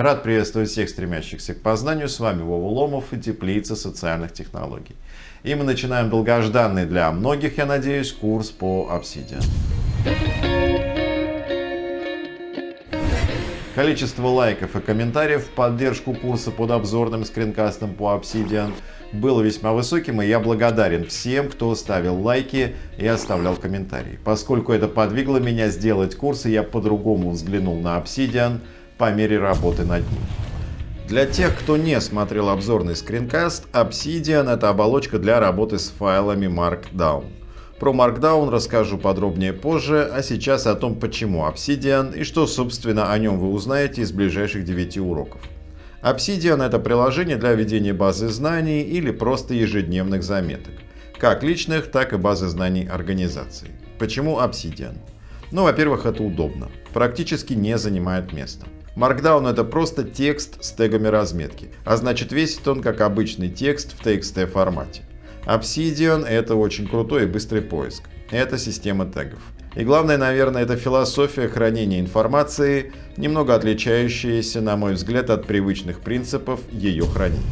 Рад приветствовать всех стремящихся к познанию. С вами Вова Ломов и Теплица социальных технологий. И мы начинаем долгожданный для многих, я надеюсь, курс по Obsidian. Количество лайков и комментариев в поддержку курса под обзорным скринкастом по Obsidian было весьма высоким, и я благодарен всем, кто ставил лайки и оставлял комментарии. Поскольку это подвигло меня сделать курс, и я по-другому взглянул на Obsidian по мере работы над ним. Для тех, кто не смотрел обзорный скринкаст, Obsidian — это оболочка для работы с файлами Markdown. Про Markdown расскажу подробнее позже, а сейчас о том, почему Obsidian и что, собственно, о нем вы узнаете из ближайших 9 уроков. Obsidian — это приложение для ведения базы знаний или просто ежедневных заметок, как личных, так и базы знаний организации. Почему Obsidian? Ну, во-первых, это удобно, практически не занимает места. Markdown — это просто текст с тегами разметки, а значит весит он как обычный текст в TXT формате. Obsidian — это очень крутой и быстрый поиск. Это система тегов. И главное, наверное, это философия хранения информации, немного отличающаяся, на мой взгляд, от привычных принципов ее хранения.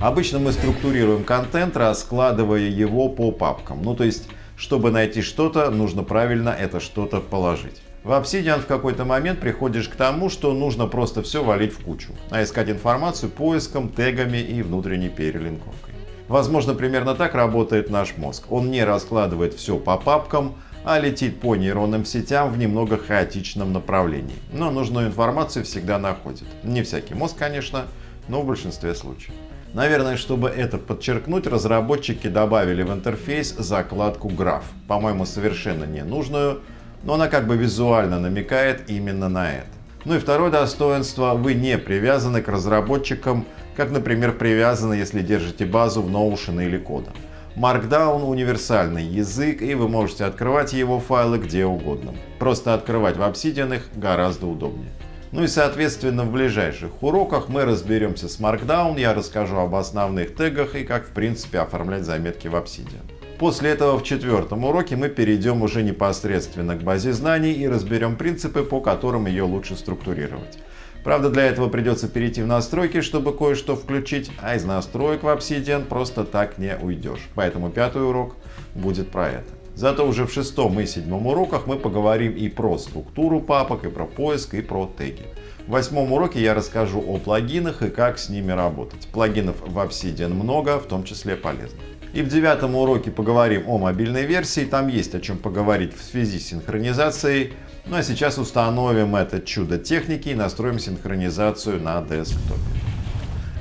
Обычно мы структурируем контент, раскладывая его по папкам. Ну то есть, чтобы найти что-то, нужно правильно это что-то положить. В Obsidian в какой-то момент приходишь к тому, что нужно просто все валить в кучу, а искать информацию поиском, тегами и внутренней перелинковкой. Возможно, примерно так работает наш мозг. Он не раскладывает все по папкам, а летит по нейронным сетям в немного хаотичном направлении. Но нужную информацию всегда находит. Не всякий мозг, конечно, но в большинстве случаев. Наверное, чтобы это подчеркнуть, разработчики добавили в интерфейс закладку граф. По-моему, совершенно ненужную, но она как бы визуально намекает именно на это. Ну и второе достоинство, вы не привязаны к разработчикам как, например, привязаны, если держите базу в Notion или Кода. Markdown — универсальный язык, и вы можете открывать его файлы где угодно. Просто открывать в Obsidian их гораздо удобнее. Ну и соответственно в ближайших уроках мы разберемся с Markdown, я расскажу об основных тегах и как в принципе оформлять заметки в Obsidian. После этого в четвертом уроке мы перейдем уже непосредственно к базе знаний и разберем принципы, по которым ее лучше структурировать. Правда, для этого придется перейти в настройки, чтобы кое-что включить, а из настроек в Obsidian просто так не уйдешь. Поэтому пятый урок будет про это. Зато уже в шестом и седьмом уроках мы поговорим и про структуру папок, и про поиск, и про теги. В восьмом уроке я расскажу о плагинах и как с ними работать. Плагинов в Obsidian много, в том числе полезных. И в девятом уроке поговорим о мобильной версии, там есть о чем поговорить в связи с синхронизацией. Ну а сейчас установим это чудо техники и настроим синхронизацию на десктопе.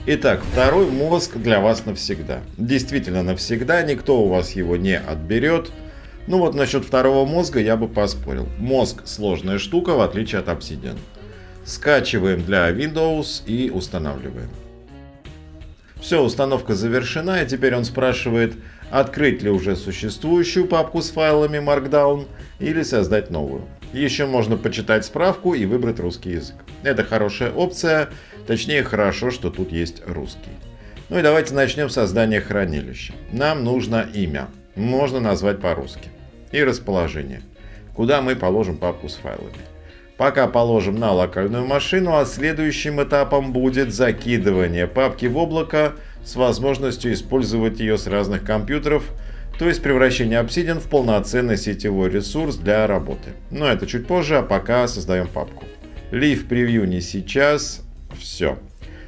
Итак, второй мозг для вас навсегда. Действительно навсегда, никто у вас его не отберет. Ну вот насчет второго мозга я бы поспорил. Мозг сложная штука, в отличие от Obsidian. Скачиваем для Windows и устанавливаем. Все, установка завершена, и теперь он спрашивает, открыть ли уже существующую папку с файлами Markdown или создать новую. Еще можно почитать справку и выбрать русский язык. Это хорошая опция, точнее хорошо, что тут есть русский. Ну и давайте начнем с создания хранилища. Нам нужно имя, можно назвать по-русски, и расположение, куда мы положим папку с файлами. Пока положим на локальную машину, а следующим этапом будет закидывание папки в облако с возможностью использовать ее с разных компьютеров, то есть превращение Obsidian в полноценный сетевой ресурс для работы. Но это чуть позже, а пока создаем папку. Leave превью не сейчас. Все.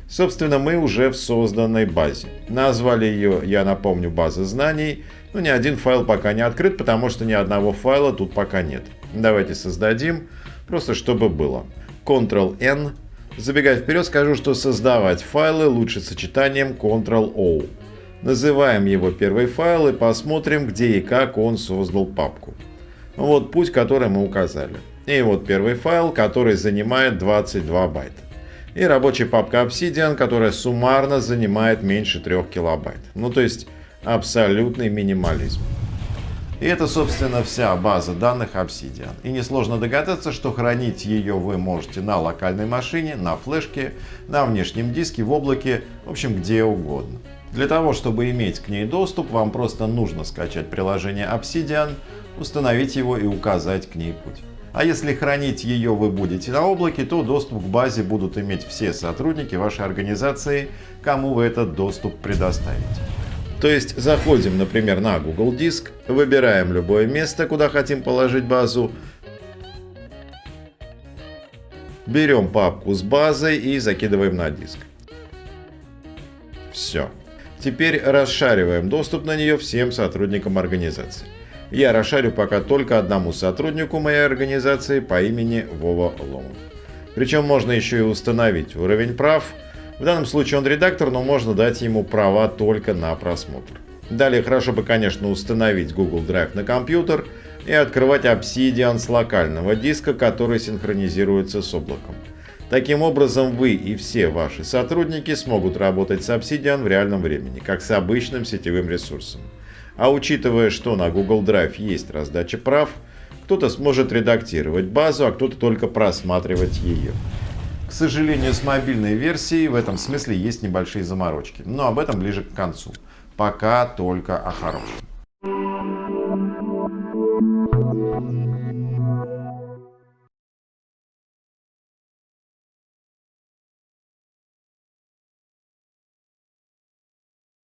Собственно, мы уже в созданной базе. Назвали ее, я напомню, база знаний. Но ни один файл пока не открыт, потому что ни одного файла тут пока нет. Давайте создадим, просто чтобы было. Ctrl-N. Забегая вперед, скажу, что создавать файлы лучше сочетанием Ctrl-O. Называем его первый файл и посмотрим, где и как он создал папку. Вот путь, который мы указали. И вот первый файл, который занимает 22 байта. И рабочая папка Obsidian, которая суммарно занимает меньше 3 килобайт. Ну то есть абсолютный минимализм. И это, собственно, вся база данных Obsidian. И несложно догадаться, что хранить ее вы можете на локальной машине, на флешке, на внешнем диске, в облаке, в общем, где угодно. Для того, чтобы иметь к ней доступ, вам просто нужно скачать приложение Obsidian, установить его и указать к ней путь. А если хранить ее вы будете на облаке, то доступ к базе будут иметь все сотрудники вашей организации, кому вы этот доступ предоставите. То есть заходим, например, на Google Диск, выбираем любое место, куда хотим положить базу, берем папку с базой и закидываем на диск. Все. Теперь расшариваем доступ на нее всем сотрудникам организации. Я расшарю пока только одному сотруднику моей организации по имени Вова Ломов. Причем можно еще и установить уровень прав. В данном случае он редактор, но можно дать ему права только на просмотр. Далее хорошо бы, конечно, установить Google Drive на компьютер и открывать Obsidian с локального диска, который синхронизируется с облаком. Таким образом, вы и все ваши сотрудники смогут работать с Obsidian в реальном времени, как с обычным сетевым ресурсом. А учитывая, что на Google Drive есть раздача прав, кто-то сможет редактировать базу, а кто-то только просматривать ее. К сожалению, с мобильной версией в этом смысле есть небольшие заморочки, но об этом ближе к концу. Пока только о хорошем.